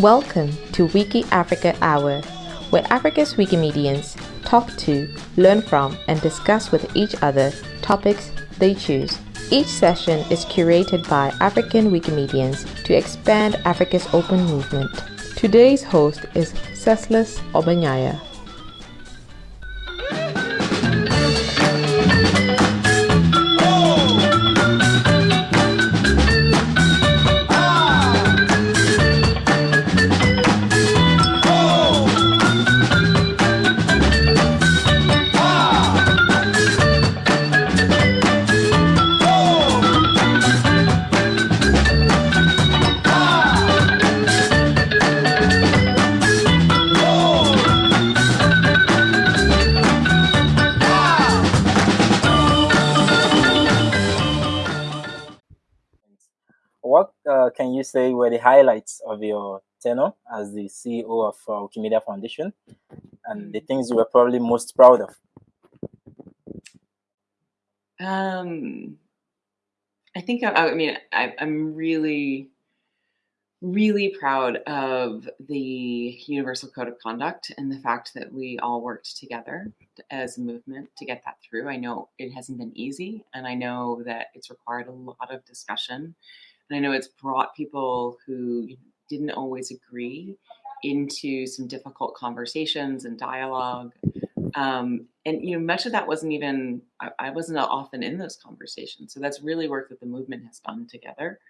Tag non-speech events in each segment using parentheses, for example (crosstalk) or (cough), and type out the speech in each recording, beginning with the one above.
Welcome to Wiki Africa Hour, where Africa's Wikimedians talk to, learn from, and discuss with each other topics they choose. Each session is curated by African Wikimedians to expand Africa's open movement. Today's host is Ceslause Ogbonnaya. Can you say were the highlights of your tenure as the CEO of uh, Wikimedia Foundation and the things you were probably most proud of? Um, I think I, I mean I, I'm really, really proud of the Universal Code of Conduct and the fact that we all worked together as a movement to get that through. I know it hasn't been easy, and I know that it's required a lot of discussion and I know it's brought people who didn't always agree into some difficult conversations and dialogue. Um, and you know, much of that wasn't even I, I, wasn't often in those conversations. So that's really work that the movement has done together.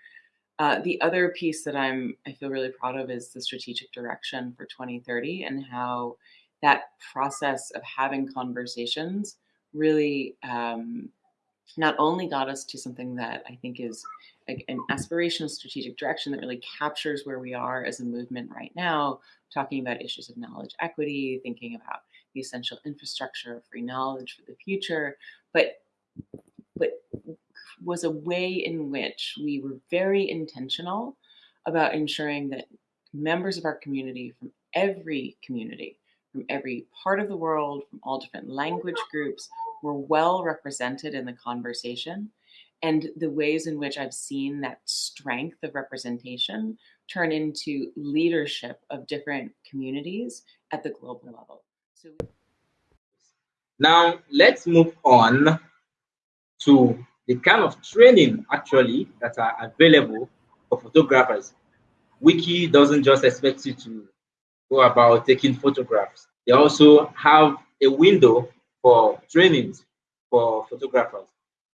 Uh, the other piece that I'm I feel really proud of is the strategic direction for 2030 and how that process of having conversations really um, not only got us to something that I think is an aspirational strategic direction that really captures where we are as a movement right now, talking about issues of knowledge equity, thinking about the essential infrastructure of free knowledge for the future, but but was a way in which we were very intentional about ensuring that members of our community from every community, from every part of the world, from all different language groups, were well represented in the conversation and the ways in which I've seen that strength of representation turn into leadership of different communities at the global level. So now let's move on to the kind of training actually that are available for photographers. Wiki doesn't just expect you to go about taking photographs. They also have a window for trainings for photographers.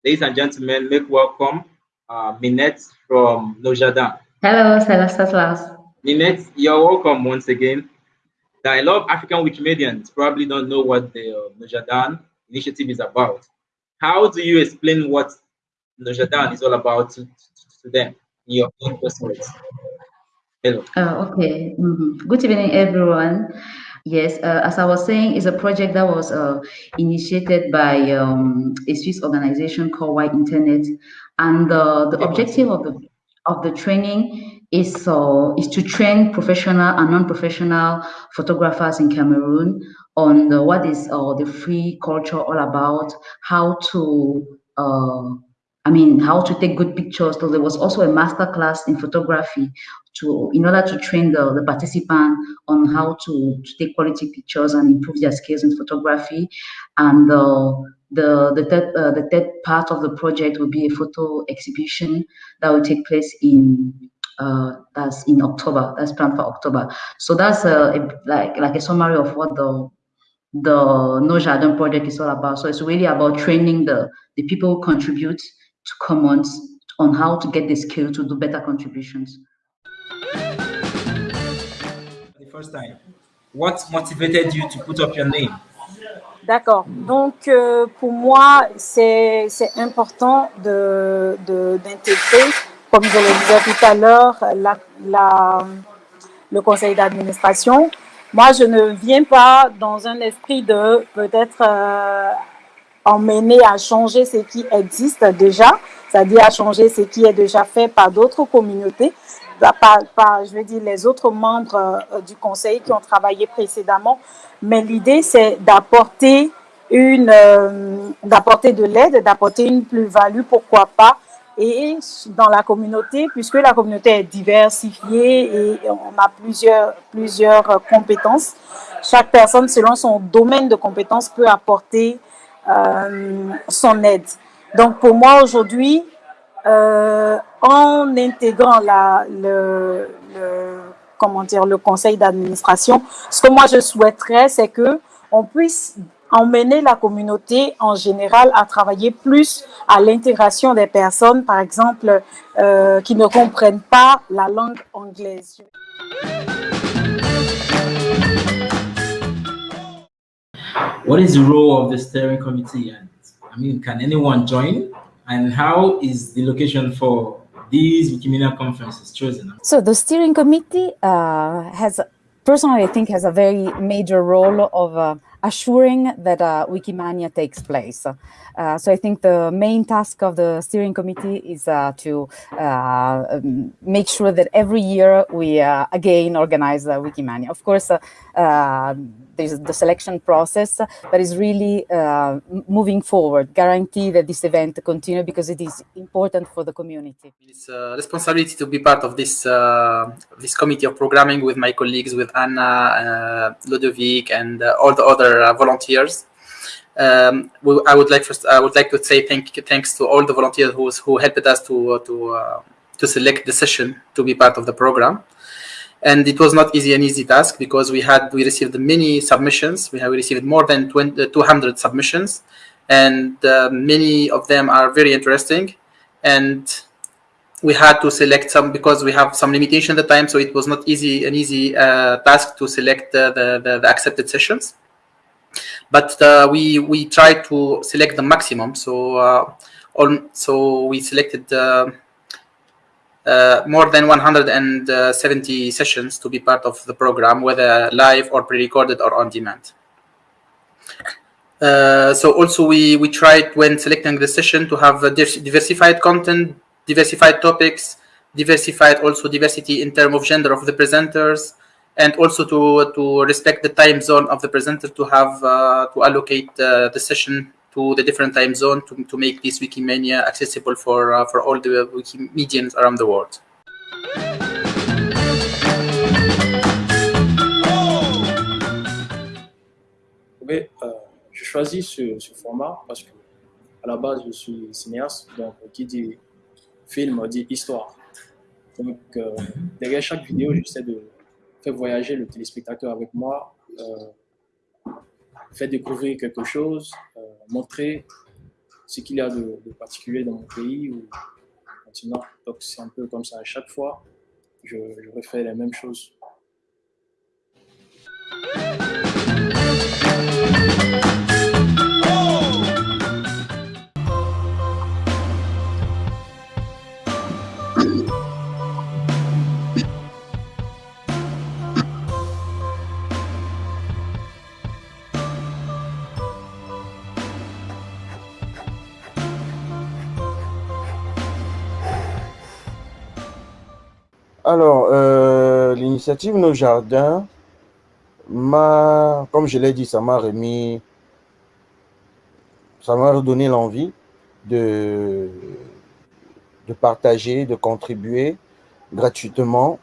Ladies and gentlemen, make welcome uh, Minette from Nos Jardins. Hello, Celestas. Minette, you're welcome once again. I love African Wikimedians probably don't know what the uh, Nos Jardins initiative is about. How do you explain what Nos Jardins is all about to, to, to them in your own personal? Hello. Uh, okay. Mm -hmm. Good evening, everyone. Yes, uh, as I was saying, it's a project that was uh, initiated by um, a Swiss organization called White Internet, and uh, the objective of the of the training is uh, is to train professional and non-professional photographers in Cameroon on the, what is uh, the free culture all about, how to uh, I mean, how to take good pictures. So there was also a master class in photography to, in order to train the, the participant on how to, to take quality pictures and improve their skills in photography. And uh, the, the, third, uh, the third part of the project will be a photo exhibition that will take place in uh, that's in October. That's planned for October. So that's a, a, like like a summary of what the the Nos Jardins project is all about. So it's really about training the the people who contribute to Commons on how to get the skill to do better contributions. The first time, what motivated you to put up your name? D'accord. Donc, euh, pour moi, c'est important d'intégrer, de, d'intégrer, comme je le disais tout à l'heure, la, la, le conseil d'administration. Moi, je ne viens pas dans un esprit de peut-être euh, emmener à changer ce qui existe déjà, c'est-à-dire à changer ce qui est déjà fait par d'autres communautés, par, je veux dire, les autres membres euh, du conseil qui ont travaillé précédemment. Mais l'idée, c'est d'apporter une, euh, d'apporter de l'aide, d'apporter une plus-value, pourquoi pas, et dans la communauté, puisque la communauté est diversifiée et on a plusieurs, plusieurs compétences. Chaque personne, selon son domaine de compétences, peut apporter euh, son aide. Donc pour moi aujourd'hui, euh, en intégrant la, le, comment dire, le conseil d'administration, ce que moi je souhaiterais, c'est que on puisse emmener la communauté en général à travailler plus à l'intégration des personnes, par exemple, euh, qui ne comprennent pas la langue anglaise. What is the role of the steering committee? And I mean, can anyone join? And how is the location for these Wikimedia conferences chosen? So the steering committee uh, has, personally, I think has a very major role of uh, assuring that uh, Wikimania takes place. Uh, so I think the main task of the steering committee is uh, to uh, um, make sure that every year we uh, again organize Wikimania. Of course, uh, there's the selection process, but it's really uh, moving forward, guarantee that this event continue because it is important for the community. It's a responsibility to be part of this uh, this committee of programming with my colleagues, with Anna, uh, Ludovic, and all the other volunteers. Um, I would like first I would like to say thank thanks to all the volunteers who who helped us to to uh, to select the session to be part of the program. And it was not easy an easy task because we had we received many submissions. We have received more than 20, 200 submissions, and uh, many of them are very interesting. And we had to select some because we have some limitation at the time, so it was not easy an easy uh, task to select the, the, the accepted sessions but uh, we we tried to select the maximum. So uh, on, so we selected uh, uh more than 170 sessions to be part of the program, whether live or pre-recorded or on demand. Uh, so also we we tried when selecting the session to have diversified content, diversified topics, diversified also diversity in terms of gender of the presenters, and also to to respect the time zone of the presenter to have uh, to allocate uh, the session to the different time zone to, to make this Wikimania accessible for uh, for all the Wikimedians around the world. Oui, euh, je choisis ce, ce, format parce que à la base je suis cinéaste, donc qui dit film dit histoire. Donc euh, derrière chaque vidéo, j'essaie de faire voyager le téléspectateur avec moi, euh, faire découvrir quelque chose, euh, montrer ce qu'il y a de, particulier dans mon pays ou. Donc c'est un peu comme ça à chaque fois, je, je refais la même chose. Alors, euh, l'initiative Nos Jardins m'a, comme je l'ai dit, ça m'a remis, ça m'a redonné l'envie de, de partager, de contribuer gratuitement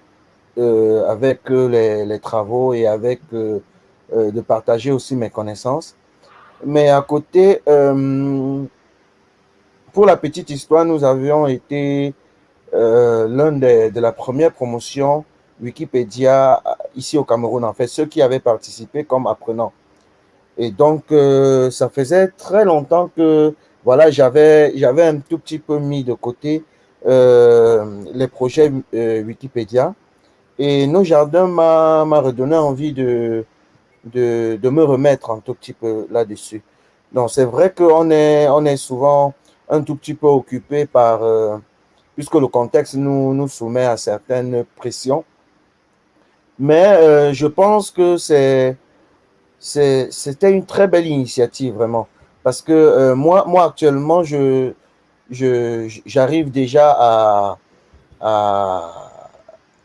euh, avec les, travaux et avec euh, de partager aussi mes connaissances. Mais à côté, pour la petite histoire, nous avions été euh, l'un de la première promotion Wikipédia euh, ici au Cameroun, en fait, ceux qui avaient participé comme apprenants. Et donc, euh, ça faisait très longtemps que voilà, j'avais un tout petit peu mis de côté les projets Wikipédia. Et Nos Jardins m'a redonné envie de, de, de, me remettre un tout petit peu là-dessus. Donc, c'est vrai qu'on est, on est souvent un tout petit peu occupé par puisque le contexte nous, soumet à certaines pressions. Mais euh, je pense que c'était une très belle initiative, vraiment. Parce que euh, moi, moi, actuellement, je j'arrive déjà à, à,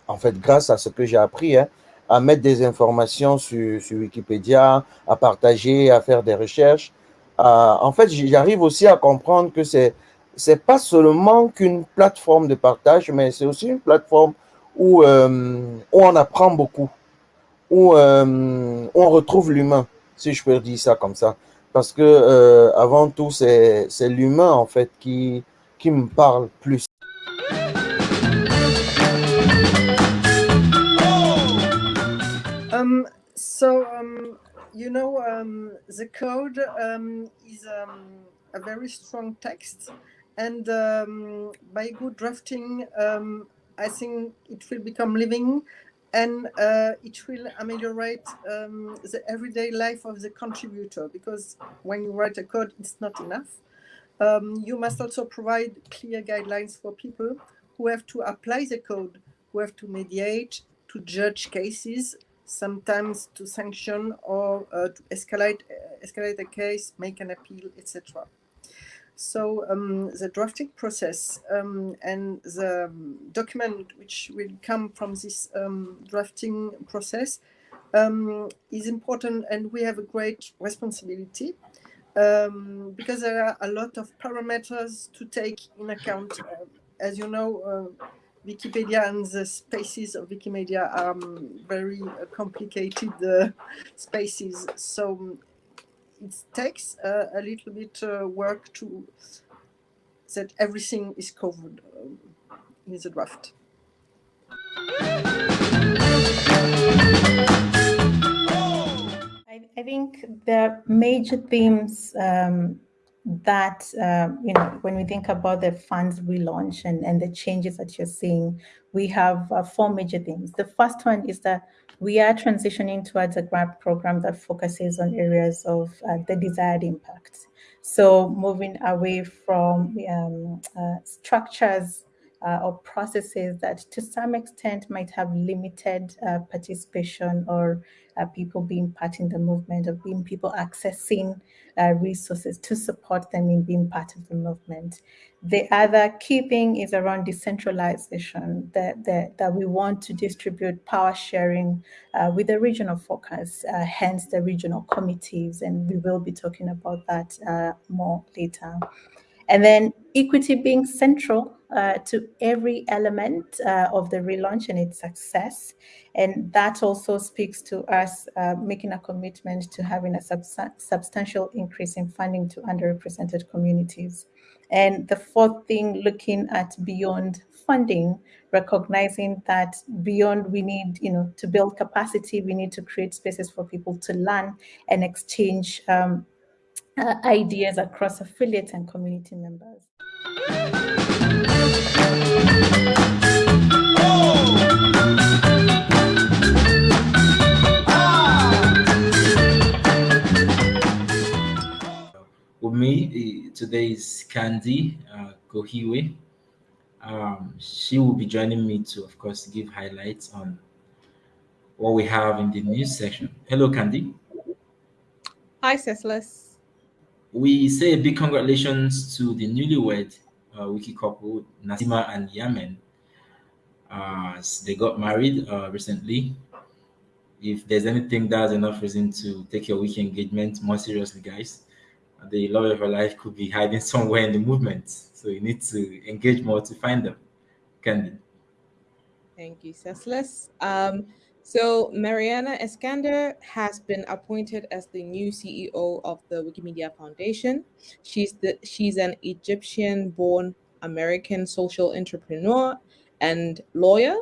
en fait, grâce à ce que j'ai appris, hein, à mettre des informations sur, sur, Wikipédia, à partager, à faire des recherches. en fait, j'arrive aussi à comprendre que c'est c'est pas seulement qu'une plateforme de partage, mais c'est aussi une plateforme où, où on apprend beaucoup, où on retrouve l'humain, si je peux dire ça comme ça. Parce que avant tout, c'est l'humain en fait qui, qui me parle plus. Um, so, um, you know, um, the code um, is um, a very strong text, and um, by good drafting, um, I think it will become living and uh, it will ameliorate um, the everyday life of the contributor because when you write a code, it's not enough. Um, you must also provide clear guidelines for people who have to apply the code, who have to mediate, to judge cases, sometimes to sanction or uh, to escalate escalate a case, make an appeal, etc. So um, the drafting process um, and the um, document which will come from this um, drafting process um, is important and we have a great responsibility um, because there are a lot of parameters to take in account. Uh, as you know, uh, Wikipedia and the spaces of Wikimedia are um, very uh, complicated uh, spaces. So it takes uh, a little bit uh, work to that everything is covered um, in the draft. I, I think the major themes um, that uh, you know when we think about the funds relaunch and and the changes that you're seeing we have uh, four major themes the first one is that we are transitioning towards a grant program that focuses on areas of uh, the desired impact so moving away from um, uh, structures uh, or processes that to some extent might have limited uh, participation or uh, people being part in the movement or being people accessing uh, resources to support them in being part of the movement. The other key thing is around decentralization, that, that, that we want to distribute power sharing uh, with the regional focus, uh, hence the regional committees, and we will be talking about that more later. And then equity being central uh, to every element uh, of the relaunch and its success. And that also speaks to us uh, making a commitment to having a substantial increase in funding to underrepresented communities. And the fourth thing, looking at beyond funding, recognizing that beyond we need, you know, to build capacity, we need to create spaces for people to learn and exchange um, uh, ideas across affiliates and community members. Me today is Candy uh, Kohiwe. Um, she will be joining me to, of course, give highlights on what we have in the news section. Hello, Candy. Hi, Cecilus. We say a big congratulations to the newlywed uh, wiki couple, Nasima and Yamen. Uh, they got married uh, recently. If there's anything that's enough reason to take your wiki engagement more seriously, guys, the love of your life could be hiding (laughs) somewhere in the movement. So you need to engage more to find them. Candy. Thank you, Cecilus. Um, so Maryana Iskander has been appointed as the new CEO of the Wikimedia Foundation. She's the she's an Egyptian-born American social entrepreneur and lawyer.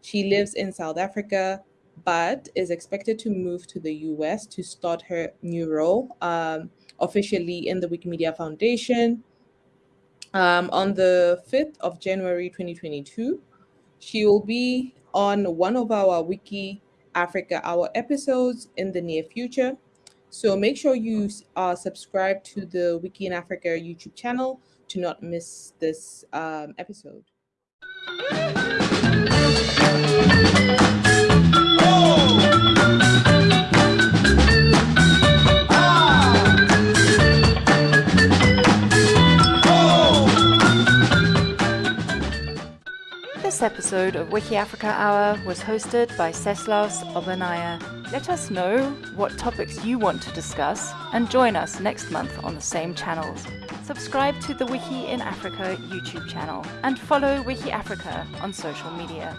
She lives in South Africa, but is expected to move to the US to start her new role um, officially in the Wikimedia Foundation um, on the 5th of January 2022. She will be on one of our Wiki Africa Hour episodes in the near future. So make sure you are subscribed to the Wiki in Africa YouTube channel to not miss this um, episode. Episode of Wiki Africa Hour was hosted by Ceslause Ogbonnaya. Let us know what topics you want to discuss and join us next month on the same channels. Subscribe to the Wiki in Africa YouTube channel and follow Wiki Africa on social media.